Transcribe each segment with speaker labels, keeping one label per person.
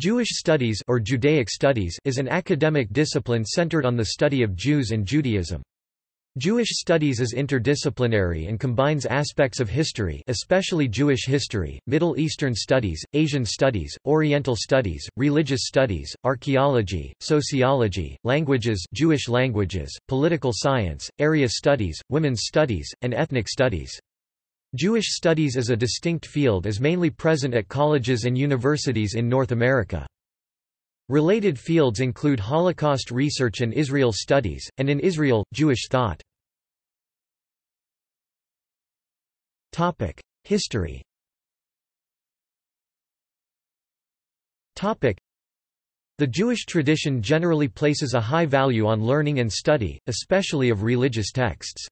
Speaker 1: Jewish studies or Judaic studies is an academic discipline centered on the study of Jews and Judaism. Jewish studies is interdisciplinary and combines aspects of history especially Jewish history, Middle Eastern studies, Asian studies, Oriental studies, religious studies, archaeology, sociology, languages Jewish languages, political science, area studies, women's studies, and ethnic studies. Jewish studies as a distinct field is mainly present at colleges and universities in North America. Related fields include Holocaust research and Israel studies, and in Israel, Jewish thought. History The Jewish tradition generally places a high value on learning and study, especially of religious texts.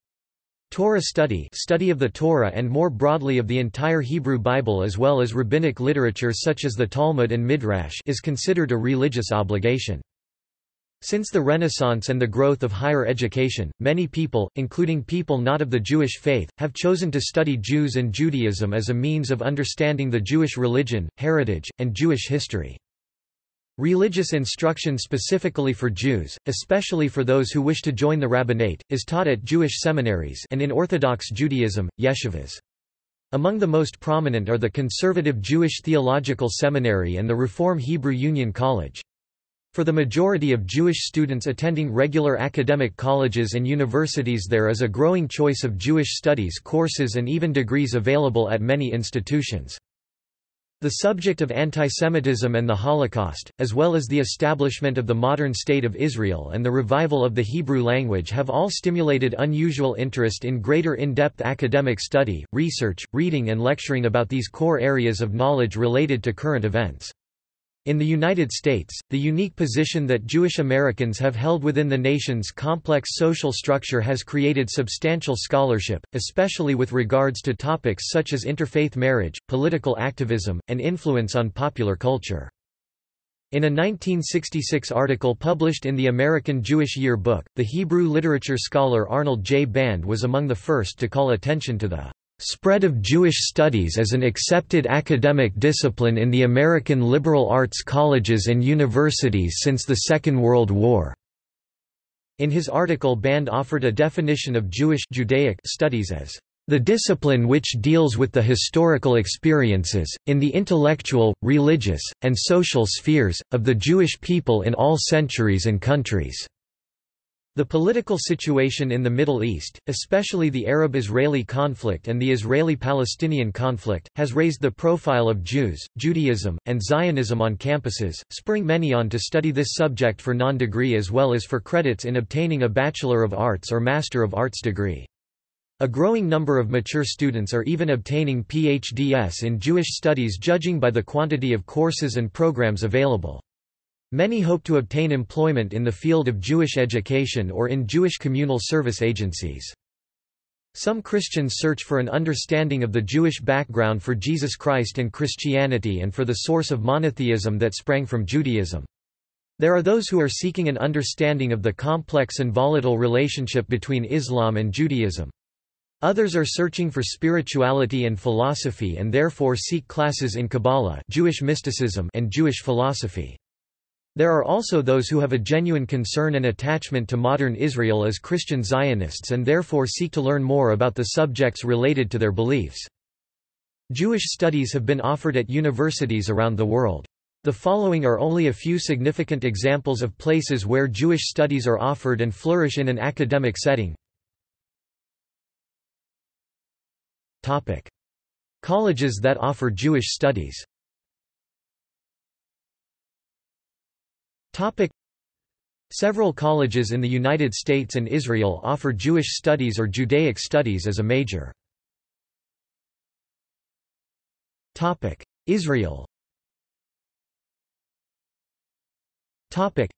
Speaker 1: Torah study study of the Torah and more broadly of the entire Hebrew Bible as well as rabbinic literature such as the Talmud and Midrash is considered a religious obligation. Since the Renaissance and the growth of higher education, many people, including people not of the Jewish faith, have chosen to study Jews and Judaism as a means of understanding the Jewish religion, heritage, and Jewish history. Religious instruction specifically for Jews, especially for those who wish to join the rabbinate, is taught at Jewish seminaries and in Orthodox Judaism, yeshivas. Among the most prominent are the Conservative Jewish Theological Seminary and the Reform Hebrew Union College. For the majority of Jewish students attending regular academic colleges and universities there is a growing choice of Jewish studies courses and even degrees available at many institutions. The subject of antisemitism and the Holocaust, as well as the establishment of the modern State of Israel and the revival of the Hebrew language have all stimulated unusual interest in greater in-depth academic study, research, reading and lecturing about these core areas of knowledge related to current events. In the United States, the unique position that Jewish Americans have held within the nation's complex social structure has created substantial scholarship, especially with regards to topics such as interfaith marriage, political activism, and influence on popular culture. In a 1966 article published in the American Jewish Year Book, the Hebrew literature scholar Arnold J. Band was among the first to call attention to the Spread of Jewish studies as an accepted academic discipline in the American liberal arts colleges and universities since the Second World War. In his article Band offered a definition of Jewish Judaic studies as the discipline which deals with the historical experiences, in the intellectual, religious, and social spheres, of the Jewish people in all centuries and countries. The political situation in the Middle East, especially the Arab-Israeli conflict and the Israeli-Palestinian conflict, has raised the profile of Jews, Judaism, and Zionism on campuses, spurring many on to study this subject for non-degree as well as for credits in obtaining a Bachelor of Arts or Master of Arts degree. A growing number of mature students are even obtaining PhDs in Jewish studies judging by the quantity of courses and programs available. Many hope to obtain employment in the field of Jewish education or in Jewish communal service agencies. Some Christians search for an understanding of the Jewish background for Jesus Christ and Christianity and for the source of monotheism that sprang from Judaism. There are those who are seeking an understanding of the complex and volatile relationship between Islam and Judaism. Others are searching for spirituality and philosophy and therefore seek classes in Kabbalah Jewish mysticism and Jewish philosophy. There are also those who have a genuine concern and attachment to modern Israel as Christian Zionists and therefore seek to learn more about the subjects related to their beliefs. Jewish studies have been offered at universities around the world. The following are only a few significant examples of places where Jewish studies are offered and flourish in an academic setting. Colleges that offer Jewish studies Topic. Several colleges in the United States and Israel offer Jewish studies or Judaic studies as a major. Topic. Israel Topic.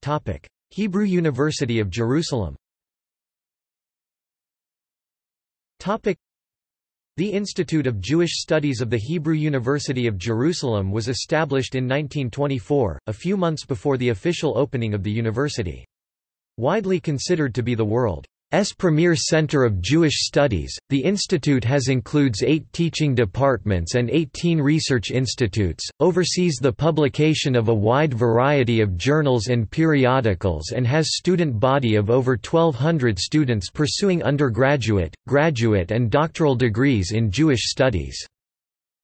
Speaker 1: Topic. Hebrew University of Jerusalem Topic. The Institute of Jewish Studies of the Hebrew University of Jerusalem was established in 1924, a few months before the official opening of the university. Widely considered to be the world's S premier Center of Jewish Studies. The institute has includes 8 teaching departments and 18 research institutes, oversees the publication of a wide variety of journals and periodicals and has student body of over 1200 students pursuing undergraduate, graduate and doctoral degrees in Jewish studies.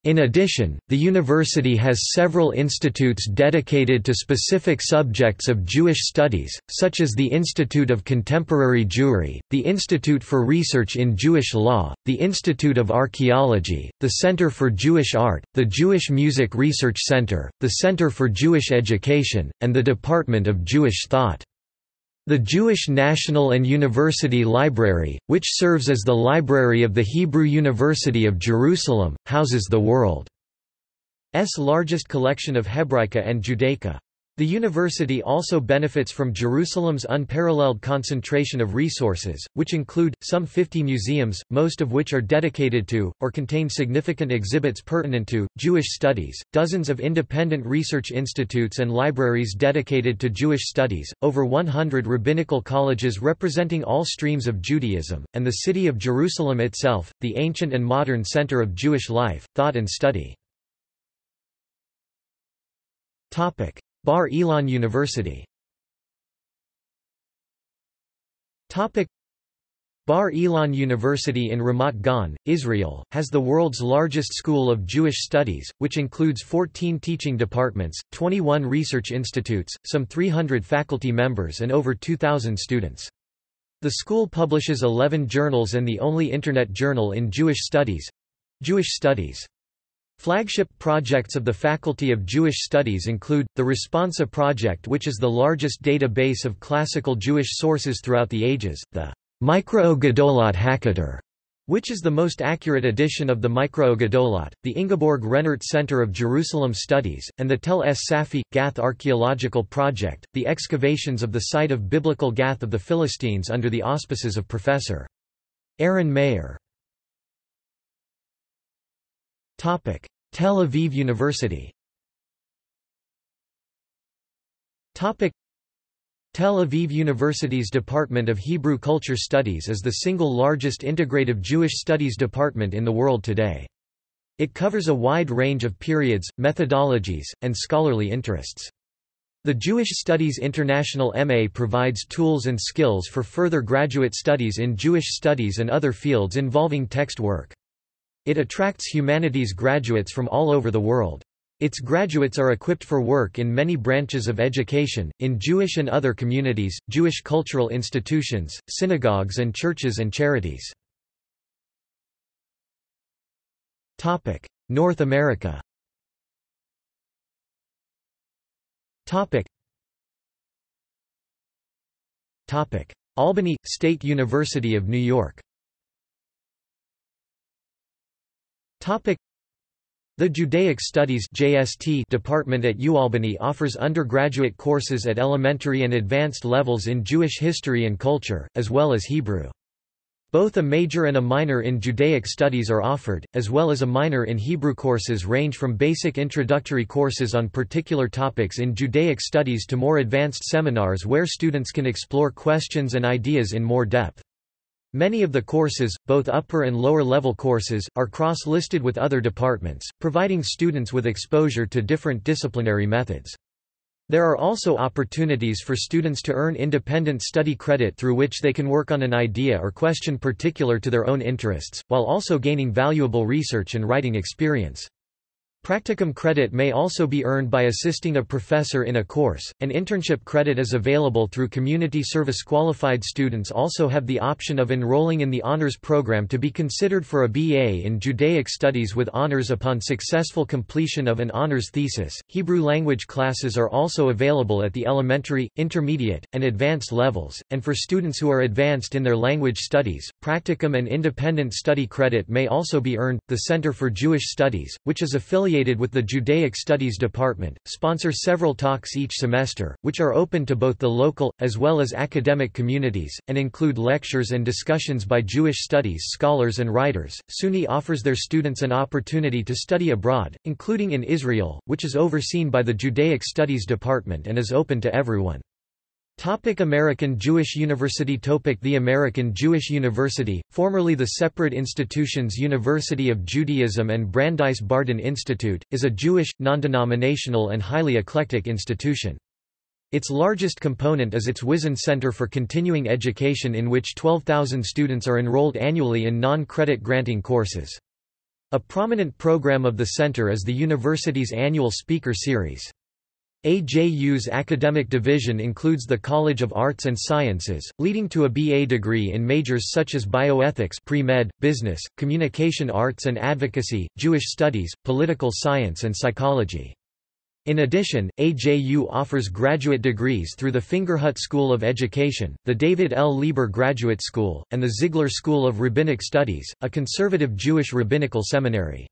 Speaker 1: In addition, the university has several institutes dedicated to specific subjects of Jewish studies, such as the Institute of Contemporary Jewry, the Institute for Research in Jewish Law, the Institute of Archaeology, the Center for Jewish Art, the Jewish Music Research Center, the Center for Jewish Education, and the Department of Jewish Thought. The Jewish National and University Library, which serves as the library of the Hebrew University of Jerusalem, houses the world's largest collection of Hebraica and Judaica. The university also benefits from Jerusalem's unparalleled concentration of resources, which include, some 50 museums, most of which are dedicated to, or contain significant exhibits pertinent to, Jewish studies, dozens of independent research institutes and libraries dedicated to Jewish studies, over 100 rabbinical colleges representing all streams of Judaism, and the city of Jerusalem itself, the ancient and modern center of Jewish life, thought and study. Bar Ilan University Bar Ilan University in Ramat Gan, Israel, has the world's largest school of Jewish studies, which includes 14 teaching departments, 21 research institutes, some 300 faculty members and over 2,000 students. The school publishes 11 journals and the only Internet journal in Jewish studies—Jewish Studies. Flagship projects of the Faculty of Jewish Studies include, the Responsa Project which is the largest database of classical Jewish sources throughout the ages, the Mikra'ot Gedolot which is the most accurate edition of the Gedolot, the Ingeborg Rennert Center of Jerusalem Studies, and the Tel Es Safi, Gath Archaeological Project, the excavations of the site of biblical Gath of the Philistines under the auspices of Professor. Aren Maeir Tel Aviv University Tel Aviv University's Department of Hebrew Culture Studies is the single largest integrative Jewish studies department in the world today. It covers a wide range of periods, methodologies, and scholarly interests. The Jewish Studies International MA provides tools and skills for further graduate studies in Jewish studies and other fields involving text work. It attracts humanities graduates from all over the world. Its graduates are equipped for work in many branches of education, in Jewish and other communities, Jewish cultural institutions, synagogues and churches and charities. North America Albany, State University of New York the Judaic Studies JST department at UAlbany offers undergraduate courses at elementary and advanced levels in Jewish history and culture, as well as Hebrew. Both a major and a minor in Judaic studies are offered, as well as a minor in Hebrew courses range from basic introductory courses on particular topics in Judaic studies to more advanced seminars where students can explore questions and ideas in more depth. Many of the courses, both upper and lower level courses, are cross-listed with other departments, providing students with exposure to different disciplinary methods. There are also opportunities for students to earn independent study credit through which they can work on an idea or question particular to their own interests, while also gaining valuable research and writing experience. Practicum credit may also be earned by assisting a professor in a course. An internship credit is available through community service. Qualified students also have the option of enrolling in the honors program to be considered for a BA in Judaic Studies with honors upon successful completion of an honors thesis. Hebrew language classes are also available at the elementary, intermediate, and advanced levels, and for students who are advanced in their language studies, practicum and independent study credit may also be earned. The Center for Jewish Studies, which is affiliated affiliated with the Judaic Studies Department, sponsor several talks each semester, which are open to both the local, as well as academic communities, and include lectures and discussions by Jewish studies scholars and writers. SUNY offers their students an opportunity to study abroad, including in Israel, which is overseen by the Judaic Studies Department and is open to everyone. Topic American Jewish University Topic The American Jewish University, formerly the separate institutions University of Judaism and Brandeis Bardin Institute, is a Jewish, non-denominational and highly eclectic institution. Its largest component is its Whizin Center for Continuing Education in which 12,000 students are enrolled annually in non-credit granting courses. A prominent program of the center is the university's annual speaker series. AJU's academic division includes the College of Arts and Sciences, leading to a BA degree in majors such as bioethics pre-med, business, communication arts and advocacy, Jewish studies, political science and psychology. In addition, AJU offers graduate degrees through the Fingerhut School of Education, the David L. Lieber Graduate School, and the Ziegler School of Rabbinic Studies, a conservative Jewish rabbinical seminary.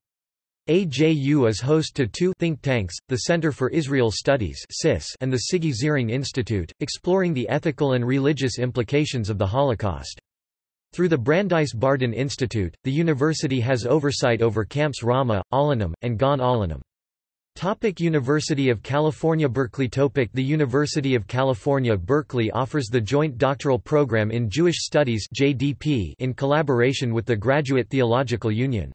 Speaker 1: AJU is host to two think tanks, the Center for Israel Studies and the Sigi Ziering Institute, exploring the ethical and religious implications of the Holocaust. Through the Brandeis Bardin Institute, the university has oversight over camps Ramah, Alonim, and Gan Alonim. Topic University of California Berkeley Topic The University of California Berkeley offers the Joint Doctoral Program in Jewish Studies JDP in collaboration with the Graduate Theological Union.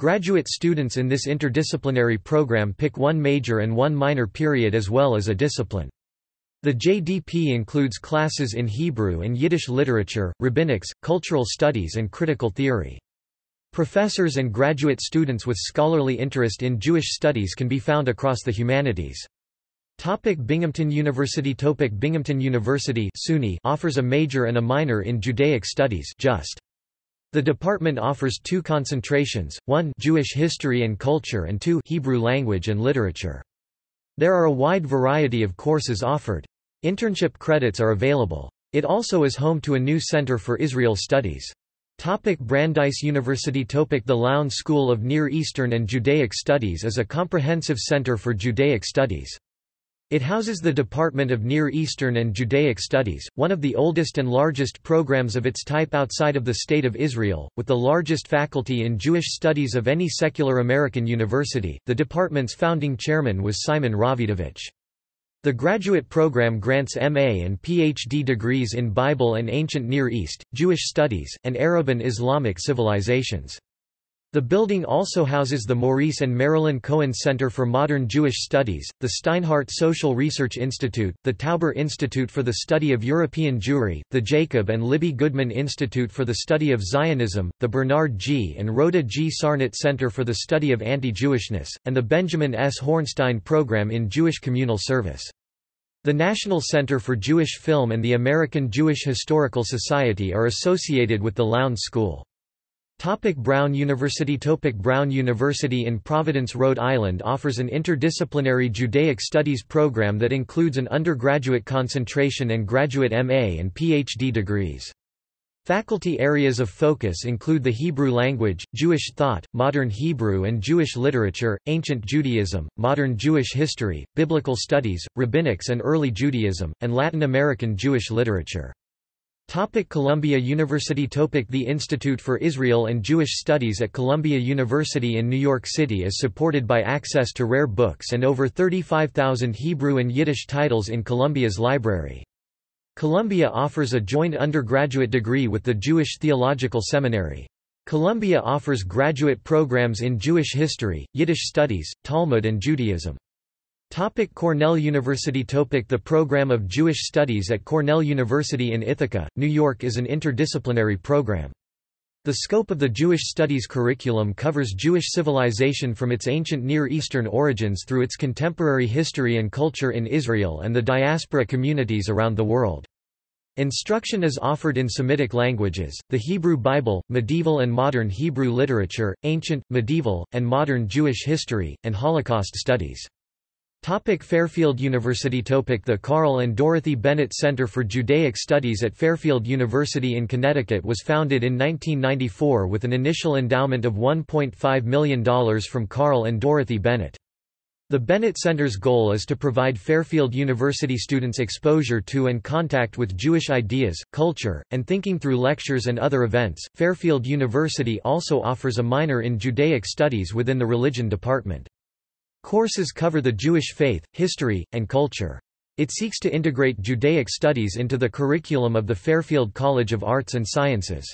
Speaker 1: Graduate students in this interdisciplinary program pick one major and one minor period as well as a discipline. The JDP includes classes in Hebrew and Yiddish literature, rabbinics, cultural studies and critical theory. Professors and graduate students with scholarly interest in Jewish studies can be found across the humanities. Topic Binghamton University Topic Binghamton University SUNY offers a major and a minor in Judaic Studies just. The department offers two concentrations, one Jewish history and culture and two Hebrew language and literature. There are a wide variety of courses offered. Internship credits are available. It also is home to a new Center for Israel Studies. Topic Brandeis University Topic The Lown School of Near Eastern and Judaic Studies is a comprehensive center for Judaic studies. It houses the Department of Near Eastern and Judaic Studies, one of the oldest and largest programs of its type outside of the State of Israel, with the largest faculty in Jewish studies of any secular American university. The department's founding chairman was Simon Rawidowicz. The graduate program grants MA and PhD degrees in Bible and Ancient Near East, Jewish Studies, and Arab and Islamic civilizations. The building also houses the Maurice and Marilyn Cohen Center for Modern Jewish Studies, the Steinhardt Social Research Institute, the Tauber Institute for the Study of European Jewry, the Jacob and Libby Goodman Institute for the Study of Zionism, the Bernard G. and Rhoda G. Sarnat Center for the Study of Anti-Jewishness, and the Benjamin S. Hornstein Program in Jewish Communal Service. The National Center for Jewish Film and the American Jewish Historical Society are associated with the Lown School. Topic Brown University Topic Brown University in Providence, Rhode Island offers an interdisciplinary Judaic Studies program that includes an undergraduate concentration and graduate MA and PhD degrees. Faculty areas of focus include the Hebrew language, Jewish thought, modern Hebrew and Jewish literature, ancient Judaism, modern Jewish history, biblical studies, rabbinics and early Judaism, and Latin American Jewish literature. Topic Columbia University Topic The Institute for Israel and Jewish Studies at Columbia University in New York City is supported by access to rare books and over 35,000 Hebrew and Yiddish titles in Columbia's library. Columbia offers a joint undergraduate degree with the Jewish Theological Seminary. Columbia offers graduate programs in Jewish history, Yiddish studies, Talmud and Judaism. Topic Cornell University Topic The program of Jewish Studies at Cornell University in Ithaca, New York is an interdisciplinary program. The scope of the Jewish Studies curriculum covers Jewish civilization from its ancient Near Eastern origins through its contemporary history and culture in Israel and the diaspora communities around the world. Instruction is offered in Semitic languages, the Hebrew Bible, medieval and modern Hebrew literature, ancient, medieval, and modern Jewish history, and Holocaust studies. Topic Fairfield University Topic The Carl and Dorothy Bennett Center for Judaic Studies at Fairfield University in Connecticut was founded in 1994 with an initial endowment of $1.5 million from Carl and Dorothy Bennett. The Bennett Center's goal is to provide Fairfield University students exposure to and contact with Jewish ideas, culture, and thinking through lectures and other events. Fairfield University also offers a minor in Judaic Studies within the Religion Department. Courses cover the Jewish faith, history, and culture. It seeks to integrate Judaic studies into the curriculum of the Fairfield College of Arts and Sciences.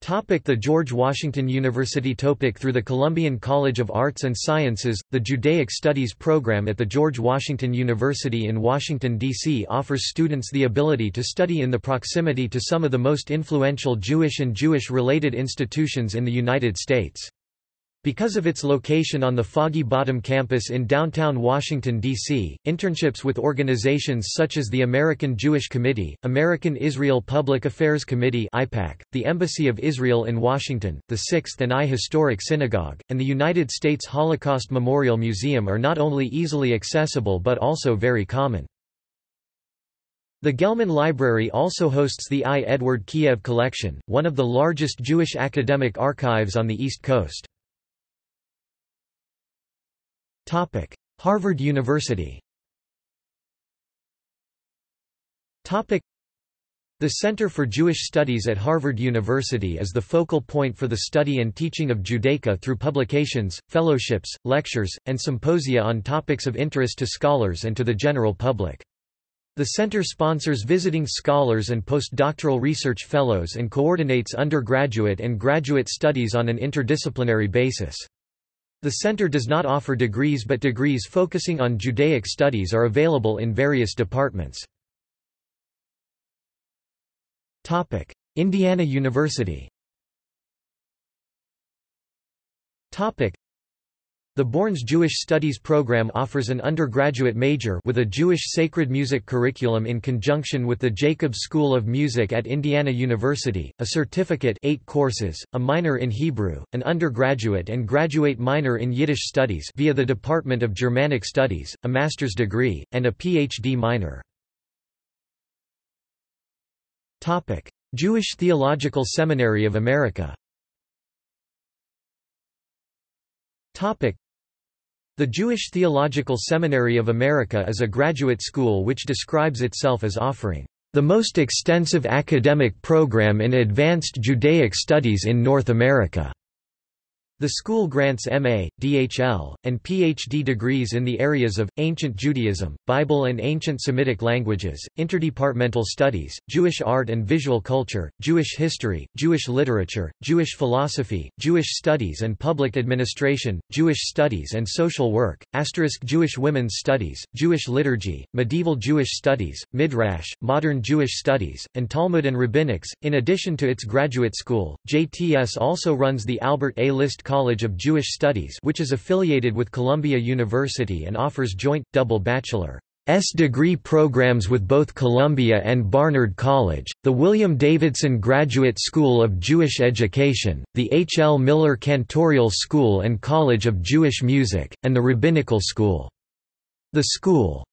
Speaker 1: Topic the George Washington University Topic Through the Columbian College of Arts and Sciences, the Judaic Studies program at the George Washington University in Washington, D.C. offers students the ability to study in the proximity to some of the most influential Jewish and Jewish-related institutions in the United States. Because of its location on the Foggy Bottom campus in downtown Washington, D.C., internships with organizations such as the American Jewish Committee, American Israel Public Affairs Committee (AIPAC), the Embassy of Israel in Washington, the Sixth and I Historic Synagogue, and the United States Holocaust Memorial Museum are not only easily accessible but also very common. The Gelman Library also hosts the I. Edward Kiev Collection, one of the largest Jewish academic archives on the East Coast. Topic: Harvard University. Topic: The Center for Jewish Studies at Harvard University is the focal point for the study and teaching of Judaica through publications, fellowships, lectures, and symposia on topics of interest to scholars and to the general public. The center sponsors visiting scholars and postdoctoral research fellows and coordinates undergraduate and graduate studies on an interdisciplinary basis. The center does not offer degrees but degrees focusing on Judaic studies are available in various departments. Indiana University the Borns Jewish Studies program offers an undergraduate major with a Jewish sacred music curriculum in conjunction with the Jacobs School of Music at Indiana University, a certificate 8 courses, a minor in Hebrew, an undergraduate and graduate minor in Yiddish studies via the Department of Germanic Studies, a master's degree, and a PhD minor. Topic: Jewish Theological Seminary of America the Jewish Theological Seminary of America is a graduate school which describes itself as offering the most extensive academic program in advanced Judaic studies in North America. The school grants MA, DHL, and PhD degrees in the areas of, Ancient Judaism, Bible and Ancient Semitic Languages, Interdepartmental Studies, Jewish Art and Visual Culture, Jewish History, Jewish Literature, Jewish Philosophy, Jewish Studies and Public Administration, Jewish Studies and Social Work, Asterisk Jewish Women's Studies, Jewish Liturgy, Medieval Jewish Studies, Midrash, Modern Jewish Studies, and Talmud and Rabbinics. In addition to its graduate school, JTS also runs the Albert A. List College of Jewish Studies which is affiliated with Columbia University and offers joint, double bachelor's degree programs with both Columbia and Barnard College, the William Davidson Graduate School of Jewish Education, the H. L. Miller Cantorial School and College of Jewish Music, and the Rabbinical School. The school's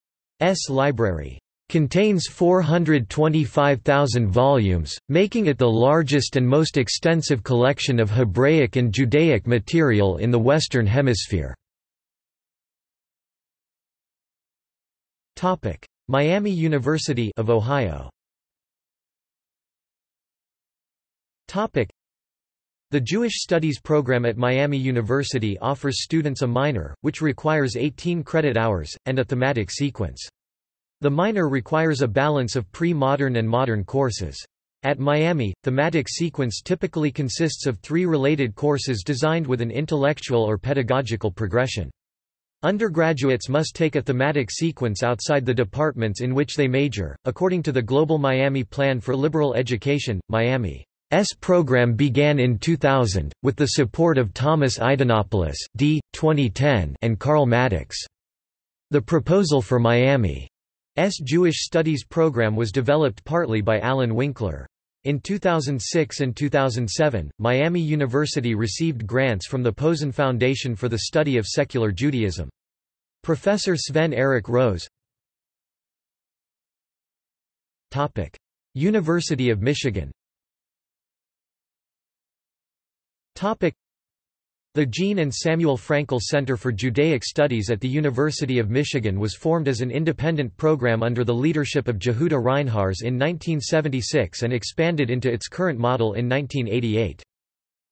Speaker 1: library Contains 425,000 volumes, making it the largest and most extensive collection of Hebraic and Judaic material in the Western Hemisphere. Miami University of Ohio the Jewish Studies program at Miami University offers students a minor, which requires 18 credit hours, and a thematic sequence. The minor requires a balance of pre-modern and modern courses. At Miami, thematic sequence typically consists of three related courses designed with an intellectual or pedagogical progression. Undergraduates must take a thematic sequence outside the departments in which they major. According to the Global Miami Plan for Liberal Education, Miami's program began in 2000, with the support of Thomas Idinopulos D. 2010 and Carl Maddox. The proposal for Miami S. Jewish Studies program was developed partly by Alan Winkler. In 2006 and 2007, Miami University received grants from the Posen Foundation for the Study of Secular Judaism. Professor Sven Erik Rose University of Michigan the Jean and Samuel Frankel Center for Judaic Studies at the University of Michigan was formed as an independent program under the leadership of Jehuda Reinharz in 1976 and expanded into its current model in 1988.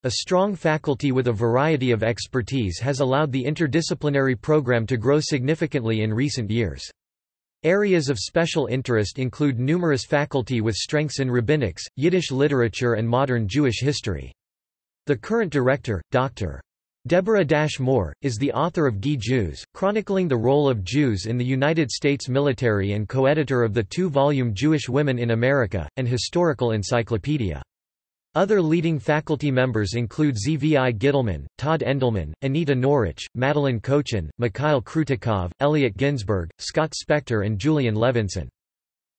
Speaker 1: A strong faculty with a variety of expertise has allowed the interdisciplinary program to grow significantly in recent years. Areas of special interest include numerous faculty with strengths in rabbinics, Yiddish literature and modern Jewish history. The current director, Dr. Deborah Dash Moore, is the author of GI Jews, chronicling the role of Jews in the United States military and co-editor of the two-volume Jewish Women in America, and Historical Encyclopedia. Other leading faculty members include Zvi Gitelman, Todd Endelman, Anita Norich, Madeline Kochen, Mikhail Krutikov, Elliot Ginsberg, Scott Spector and Julian Levinson.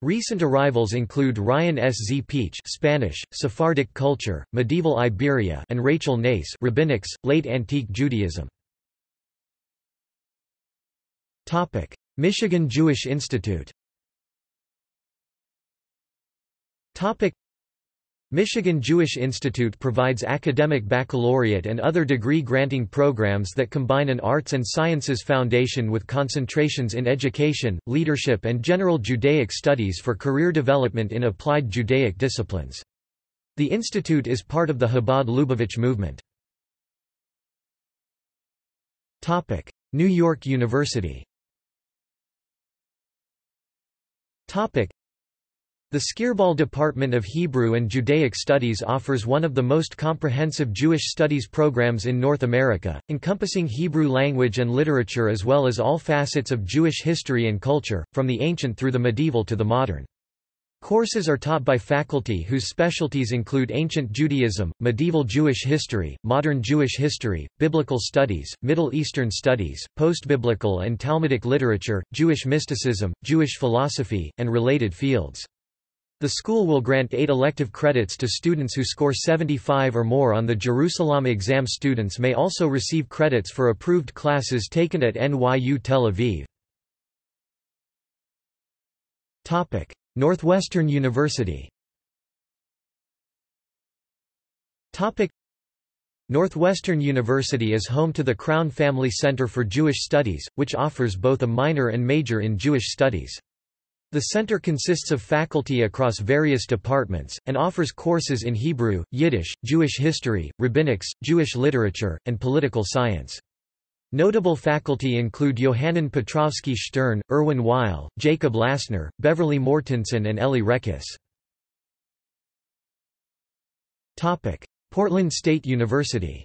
Speaker 1: Recent arrivals include Ryan S. Z. Peach Spanish, Sephardic culture, medieval Iberia and Rachel Neis Rabbinics, late Antique Judaism. Michigan Jewish Institute Michigan Jewish Institute provides academic baccalaureate and other degree-granting programs that combine an arts and sciences foundation with concentrations in education, leadership and general Judaic studies for career development in applied Judaic disciplines. The institute is part of the Chabad Lubavitch movement. New York University the Skirball Department of Hebrew and Judaic Studies offers one of the most comprehensive Jewish studies programs in North America, encompassing Hebrew language and literature as well as all facets of Jewish history and culture, from the ancient through the medieval to the modern. Courses are taught by faculty whose specialties include ancient Judaism, medieval Jewish history, modern Jewish history, biblical studies, Middle Eastern studies, postbiblical and Talmudic literature, Jewish mysticism, Jewish philosophy, and related fields. The school will grant eight elective credits to students who score 75 or more on the Jerusalem exam. Students may also receive credits for approved classes taken at NYU Tel Aviv. Topic: Northwestern University. Topic: Northwestern University is home to the Crown Family Center for Jewish Studies, which offers both a minor and major in Jewish Studies. The center consists of faculty across various departments, and offers courses in Hebrew, Yiddish, Jewish history, rabbinics, Jewish literature, and political science. Notable faculty include Yohanan Petrovsky Stern, Irwin Weil, Jacob Lassner, Beverly Mortensen and Eli Rekhess. Portland State University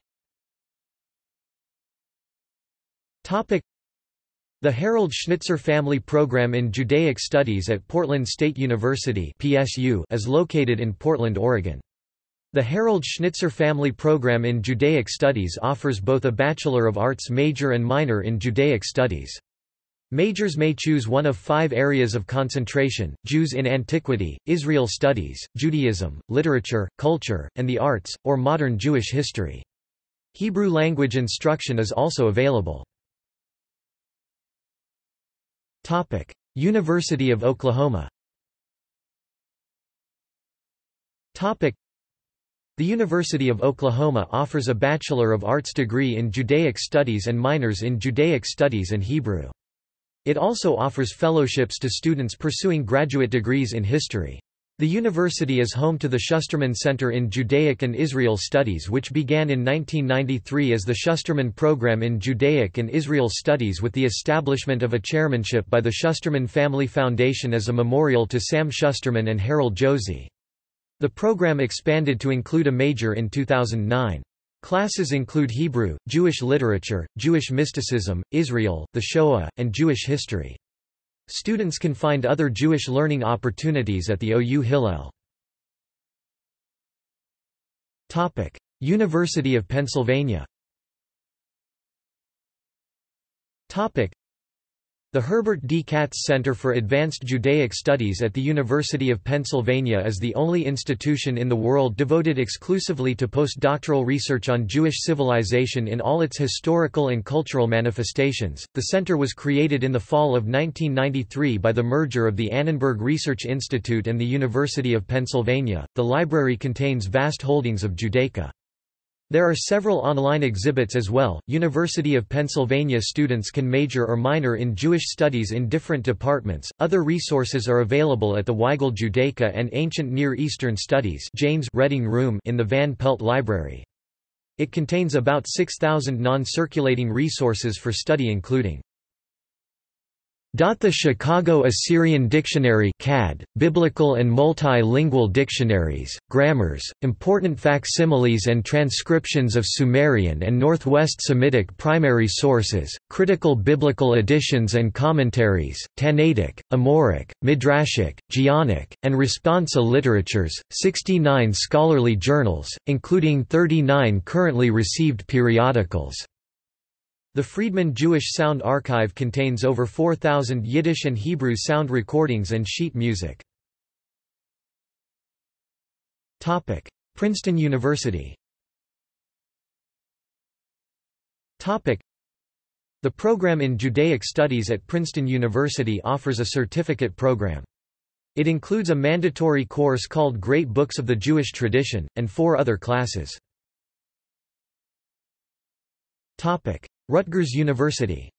Speaker 1: the Harold Schnitzer Family Program in Judaic Studies at Portland State University PSU is located in Portland, Oregon. The Harold Schnitzer Family Program in Judaic Studies offers both a Bachelor of Arts major and minor in Judaic Studies. Majors may choose one of five areas of concentration, Jews in Antiquity, Israel Studies, Judaism, Literature, Culture, and the Arts, or Modern Jewish History. Hebrew language instruction is also available. University of Oklahoma Topic: the University of Oklahoma offers a Bachelor of Arts degree in Judaic Studies and minors in Judaic Studies and Hebrew. It also offers fellowships to students pursuing graduate degrees in history. The university is home to the Schusterman Center in Judaic and Israel Studies which began in 1993 as the Schusterman Program in Judaic and Israel Studies with the establishment of a chairmanship by the Schusterman Family Foundation as a memorial to Sam Schusterman and Harold Josie. The program expanded to include a major in 2009. Classes include Hebrew, Jewish literature, Jewish mysticism, Israel, the Shoah, and Jewish history. Students can find other Jewish learning opportunities at the OU Hillel. University of Pennsylvania the Herbert D. Katz Center for Advanced Judaic Studies at the University of Pennsylvania is the only institution in the world devoted exclusively to postdoctoral research on Jewish civilization in all its historical and cultural manifestations. The center was created in the fall of 1993 by the merger of the Annenberg Research Institute and the University of Pennsylvania. The library contains vast holdings of Judaica. There are several online exhibits as well. University of Pennsylvania students can major or minor in Jewish studies in different departments. Other resources are available at the Weigel Judaica and Ancient Near Eastern Studies James Reading Room in the Van Pelt Library. It contains about 6,000 non-circulating resources for study including The Chicago Assyrian Dictionary CAD, Biblical and Multilingual Dictionaries, Grammars, Important Facsimiles and Transcriptions of Sumerian and Northwest Semitic Primary Sources, Critical Biblical Editions and Commentaries, Tannaitic, Amoraic, Midrashic, Geonic, and Responsa Literatures, 69 scholarly journals, including 39 currently received periodicals. The Friedman Jewish Sound Archive contains over 4,000 Yiddish and Hebrew sound recordings and sheet music. Princeton University The program in Judaic Studies at Princeton University offers a certificate program. It includes a mandatory course called Great Books of the Jewish Tradition, and four other classes. Rutgers University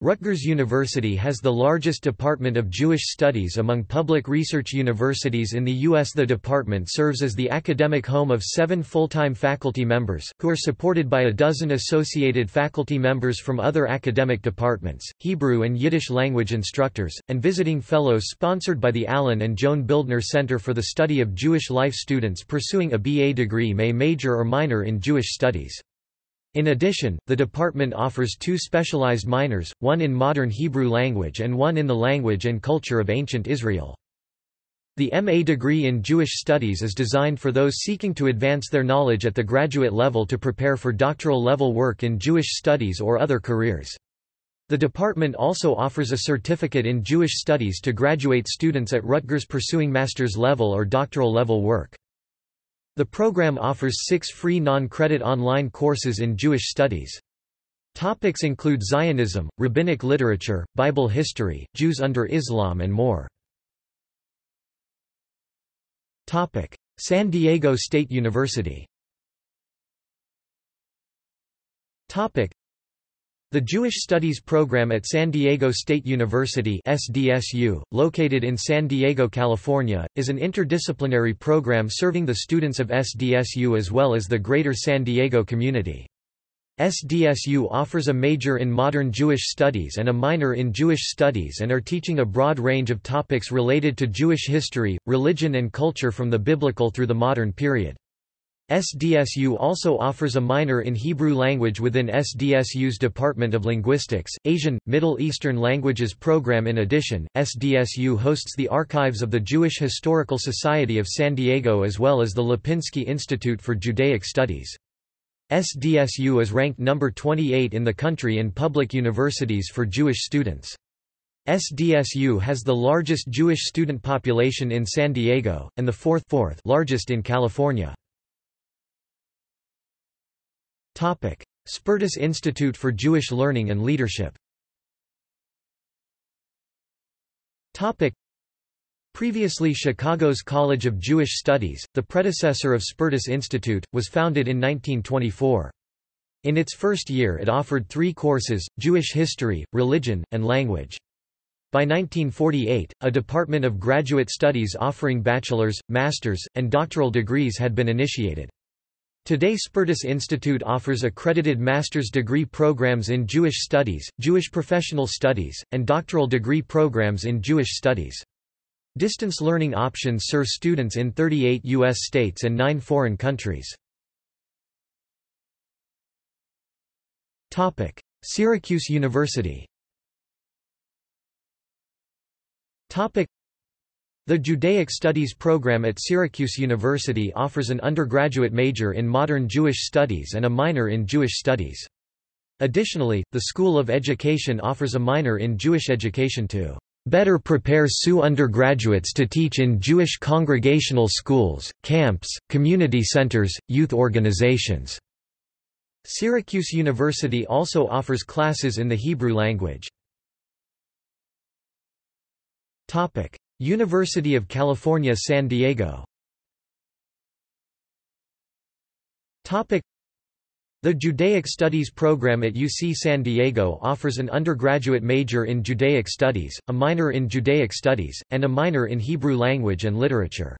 Speaker 1: Rutgers University has the largest department of Jewish studies among public research universities in the U.S. The department serves as the academic home of seven full-time faculty members, who are supported by a dozen associated faculty members from other academic departments, Hebrew and Yiddish language instructors, and visiting fellows sponsored by the Allen and Joan Bildner Center for the Study of Jewish Life students pursuing a BA degree may major or minor in Jewish studies. In addition, the department offers two specialized minors, one in modern Hebrew language and one in the language and culture of ancient Israel. The MA degree in Jewish Studies is designed for those seeking to advance their knowledge at the graduate level to prepare for doctoral level work in Jewish studies or other careers. The department also offers a certificate in Jewish Studies to graduate students at Rutgers pursuing master's level or doctoral level work. The program offers six free non-credit online courses in Jewish studies. Topics include Zionism, rabbinic literature, Bible history, Jews under Islam and more. Topic: San Diego State University. Topic: the Jewish Studies program at San Diego State University SDSU, located in San Diego, California, is an interdisciplinary program serving the students of SDSU as well as the greater San Diego community. SDSU offers a major in modern Jewish studies and a minor in Jewish studies and are teaching a broad range of topics related to Jewish history, religion and culture from the biblical through the modern period. SDSU also offers a minor in Hebrew language within SDSU's Department of Linguistics, Asian, Middle Eastern Languages program In addition, SDSU hosts the archives of the Jewish Historical Society of San Diego as well as the Lipinski Institute for Judaic Studies. SDSU is ranked number 28 in the country in public universities for Jewish students. SDSU has the largest Jewish student population in San Diego, and the fourth, fourth largest in California. Spertus Institute for Jewish Learning and Leadership Previously Chicago's College of Jewish Studies, the predecessor of Spertus Institute, was founded in 1924. In its first year it offered three courses, Jewish history, religion, and language. By 1948, a department of graduate studies offering bachelor's, master's, and doctoral degrees had been initiated. Today Spertus Institute offers accredited master's degree programs in Jewish Studies, Jewish Professional Studies, and doctoral degree programs in Jewish Studies. Distance learning options serve students in 38 U.S. states and 9 foreign countries. Syracuse University the Judaic Studies program at Syracuse University offers an undergraduate major in modern Jewish studies and a minor in Jewish studies. Additionally, the School of Education offers a minor in Jewish education to better prepare SU undergraduates to teach in Jewish congregational schools, camps, community centers, youth organizations. Syracuse University also offers classes in the Hebrew language. University of California San Diego the Judaic Studies program at UC San Diego offers an undergraduate major in Judaic Studies, a minor in Judaic Studies, and a minor in Hebrew language and literature.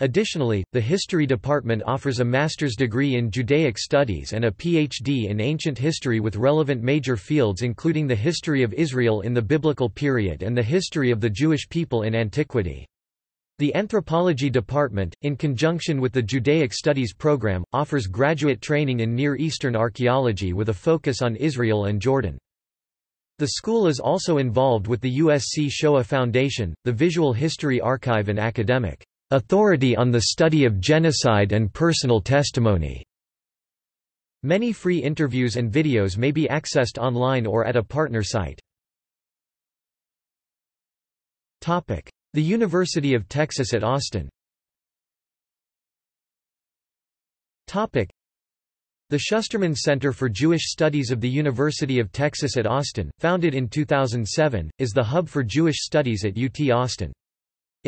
Speaker 1: Additionally, the History Department offers a master's degree in Judaic Studies and a PhD in Ancient History with relevant major fields including the history of Israel in the Biblical period and the history of the Jewish people in antiquity. The Anthropology Department, in conjunction with the Judaic Studies program, offers graduate training in Near Eastern archaeology with a focus on Israel and Jordan. The school is also involved with the USC Shoah Foundation, the Visual History Archive and academic authority on the study of genocide and personal testimony. Many free interviews and videos may be accessed online or at a partner site. Topic: The University of Texas at Austin Topic: The Schusterman Center for Jewish Studies of the University of Texas at Austin, founded in 2007, is the hub for Jewish studies at UT Austin.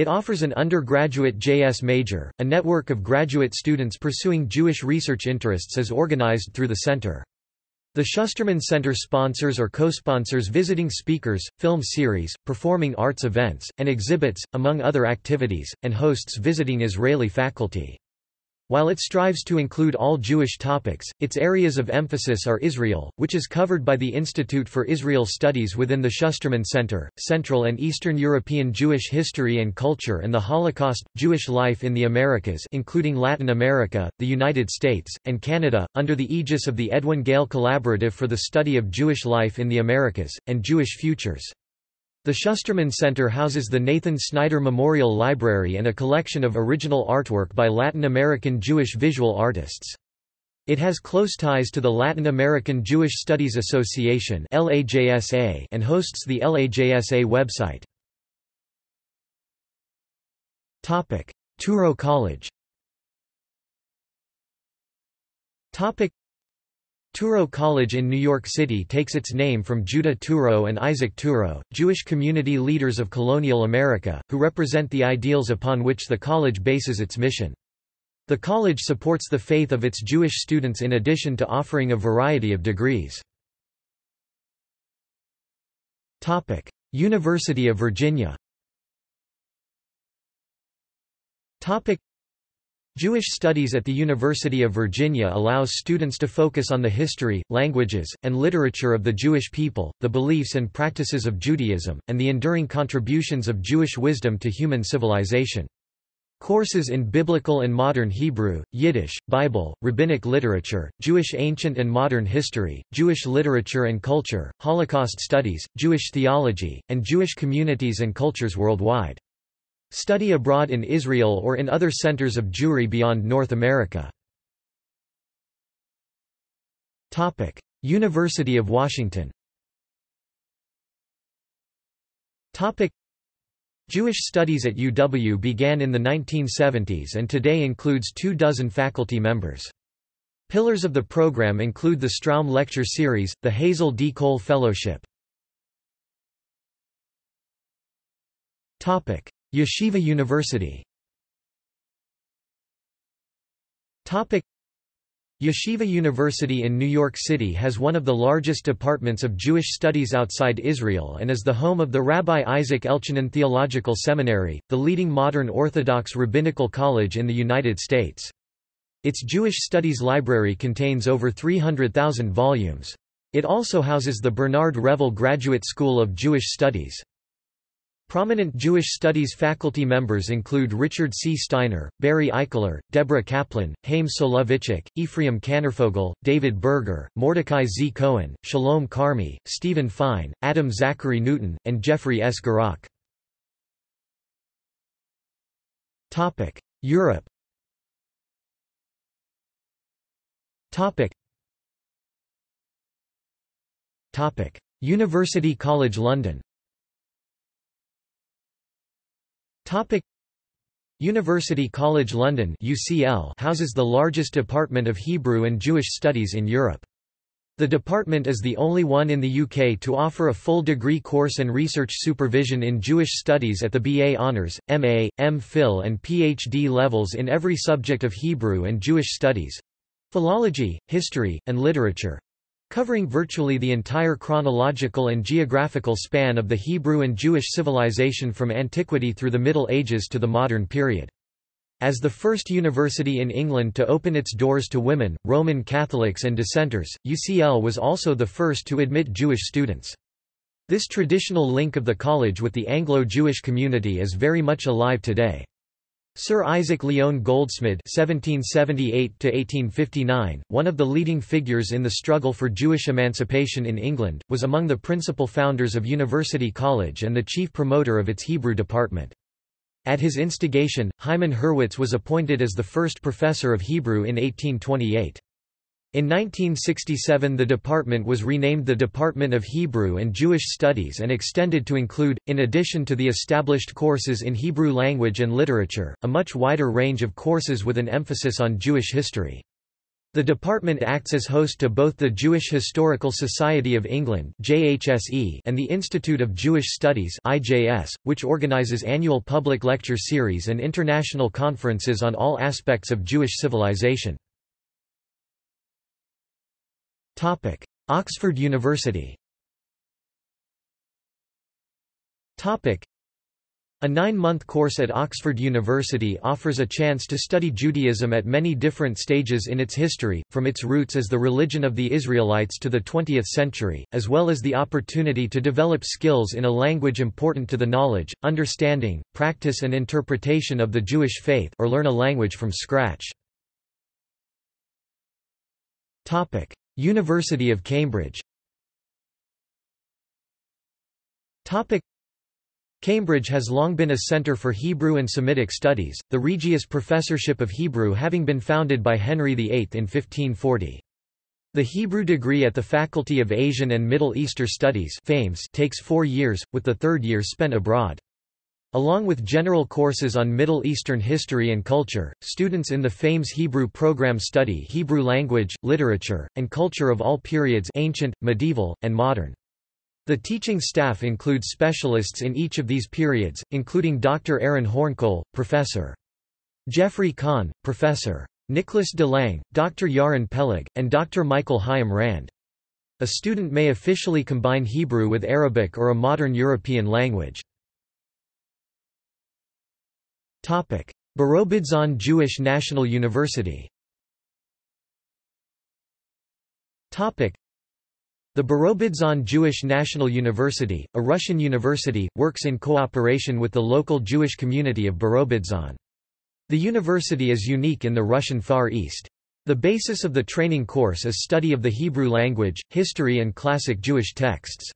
Speaker 1: It offers an undergraduate JS major. A network of graduate students pursuing Jewish research interests is organized through the center. The Schusterman Center sponsors or co-sponsors visiting speakers, film series, performing arts events, and exhibits, among other activities, and hosts visiting Israeli faculty. While it strives to include all Jewish topics, its areas of emphasis are Israel, which is covered by the Institute for Israel Studies within the Schusterman Center, Central and Eastern European Jewish History and Culture and the Holocaust, Jewish Life in the Americas including Latin America, the United States, and Canada, under the aegis of the Edwin Gale Collaborative for the Study of Jewish Life in the Americas, and Jewish Futures. The Schusterman Center houses the Nathan Snyder Memorial Library and a collection of original artwork by Latin American Jewish visual artists. It has close ties to the Latin American Jewish Studies Association and hosts the LAJSA website. Touro College Touro College in New York City takes its name from Judah Touro and Isaac Touro, Jewish community leaders of colonial America, who represent the ideals upon which the college bases its mission. The college supports the faith of its Jewish students in addition to offering a variety of degrees. University of Virginia Jewish Studies at the University of Virginia allows students to focus on the history, languages, and literature of the Jewish people, the beliefs and practices of Judaism, and the enduring contributions of Jewish wisdom to human civilization. Courses in Biblical and Modern Hebrew, Yiddish, Bible, Rabbinic literature, Jewish ancient and modern history, Jewish literature and culture, Holocaust studies, Jewish theology, and Jewish communities and cultures worldwide. Study abroad in Israel or in other centers of Jewry beyond North America. Topic: University of Washington Topic: Jewish studies at UW began in the 1970s and today includes two dozen faculty members. Pillars of the program include the Stroum Lecture Series, the Hazel D. Cole Fellowship. Yeshiva University Yeshiva University in New York City has one of the largest departments of Jewish studies outside Israel and is the home of the Rabbi Isaac Elchanan Theological Seminary, the leading modern Orthodox rabbinical college in the United States. Its Jewish Studies Library contains over 300,000 volumes. It also houses the Bernard Revel Graduate School of Jewish Studies. Prominent Jewish studies faculty members include Richard C. Steiner, Barry Eichler, Deborah Kaplan, Haim Soloveitchik, Ephraim Kanarfogel, David Berger, Mordecai Z. Cohen, Shalom Carmy, Stephen Fine, Adam Zachary Newton, and Jeffrey S. Gurock. Europe University College London Topic. University College London UCL houses the largest department of Hebrew and Jewish studies in Europe. The department is the only one in the UK to offer a full degree course and research supervision in Jewish studies at the BA Honours, MA, MPhil and PhD levels in every subject of Hebrew and Jewish studies—philology, history, and literature, covering virtually the entire chronological and geographical span of the Hebrew and Jewish civilization from antiquity through the Middle Ages to the modern period. As the first university in England to open its doors to women, Roman Catholics and dissenters, UCL was also the first to admit Jewish students. This traditional link of the college with the Anglo-Jewish community is very much alive today. Sir Isaac Lyon Goldsmid (1778–1859), one of the leading figures in the struggle for Jewish emancipation in England, was among the principal founders of University College and the chief promoter of its Hebrew department. At his instigation, Hyman Hurwitz was appointed as the first professor of Hebrew in 1828. In 1967 the department was renamed the Department of Hebrew and Jewish Studies and extended to include, in addition to the established courses in Hebrew language and literature, a much wider range of courses with an emphasis on Jewish history. The department acts as host to both the Jewish Historical Society of England and the Institute of Jewish Studies which organises annual public lecture series and international conferences on all aspects of Jewish civilization. Oxford University. Topic: a nine-month course at Oxford University offers a chance to study Judaism at many different stages in its history, from its roots as the religion of the Israelites to the 20th century, as well as the opportunity to develop skills in a language important to the knowledge, understanding, practice and interpretation of the Jewish faith or learn a language from scratch. University of Cambridge Cambridge has long been a centre for Hebrew and Semitic studies, the Regius Professorship of Hebrew having been founded by Henry VIII in 1540. The Hebrew degree at the Faculty of Asian and Middle Eastern Studies takes four years, with the third year spent abroad. Along with general courses on Middle Eastern history and culture, students in the FAMES Hebrew program study Hebrew language, literature, and culture of all periods ancient, medieval, and modern. The teaching staff includes specialists in each of these periods, including Dr. Aaron Hornkohl, Professor. Geoffrey Khan, Professor. Nicholas de Lange, Dr. Yaron Peleg, and Dr. Michael Chaim Rand. A student may officially combine Hebrew with Arabic or a modern European language. Birobidzhan Jewish National University the Birobidzhan Jewish National University, a Russian university, works in cooperation with the local Jewish community of Birobidzhan. The university is unique in the Russian Far East. The basis of the training course is study of the Hebrew language, history and classic Jewish texts.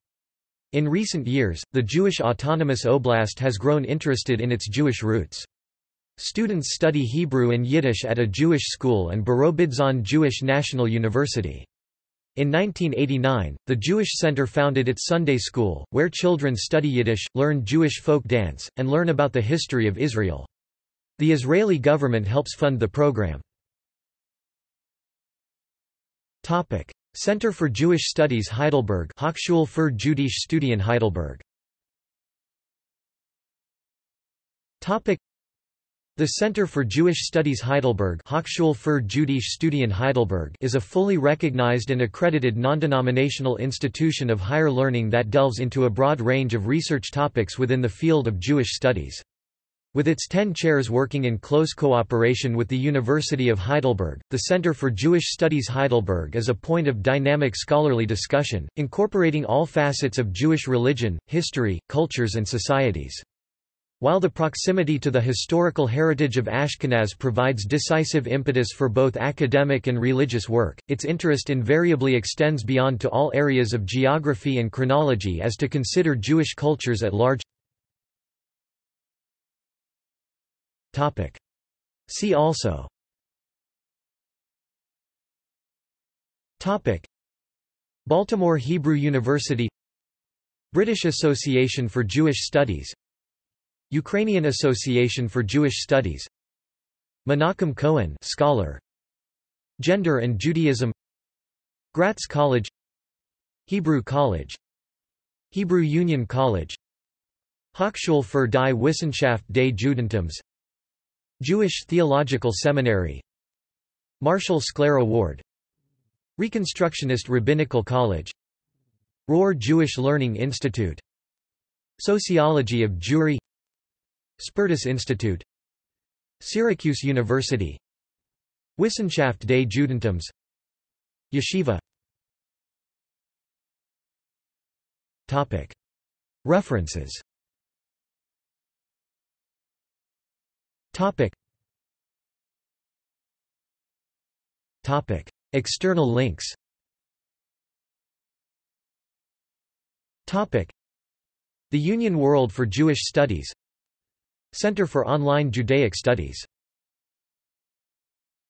Speaker 1: In recent years, the Jewish Autonomous Oblast has grown interested in its Jewish roots. Students study Hebrew and Yiddish at a Jewish school and Birobidzhan Jewish National University. In 1989, the Jewish Center founded its Sunday school, where children study Yiddish, learn Jewish folk dance, and learn about the history of Israel. The Israeli government helps fund the program. Topic: Center for Jewish Studies Heidelberg Hochschule für Jüdische Studien Heidelberg the Center for Jewish Studies Heidelberg Hochschule für Jüdische Studien Heidelberg is a fully recognized and accredited non-denominational institution of higher learning that delves into a broad range of research topics within the field of Jewish studies. With its ten chairs working in close cooperation with the University of Heidelberg, the Center for Jewish Studies Heidelberg is a point of dynamic scholarly discussion, incorporating all facets of Jewish religion, history, cultures and societies. While the proximity to the historical heritage of Ashkenaz provides decisive impetus for both academic and religious work, its interest invariably extends beyond to all areas of geography and chronology as to consider Jewish cultures at large. See also. Baltimore Hebrew University British Association for Jewish Studies Ukrainian Association for Jewish Studies Menachem Cohen scholar Gender and Judaism Gratz College Hebrew College Hebrew Union College Hochschule für die Wissenschaft des Judentums Jewish Theological Seminary Marshall Sklare Award Reconstructionist Rabbinical College Rohr Jewish Learning Institute Sociology of Jewry Spertus Institute Syracuse University Wissenschaft des Judentums Yeshiva Topic. References Topic. Topic. External links Topic. The Union World for Jewish Studies Center for Online Judaic Studies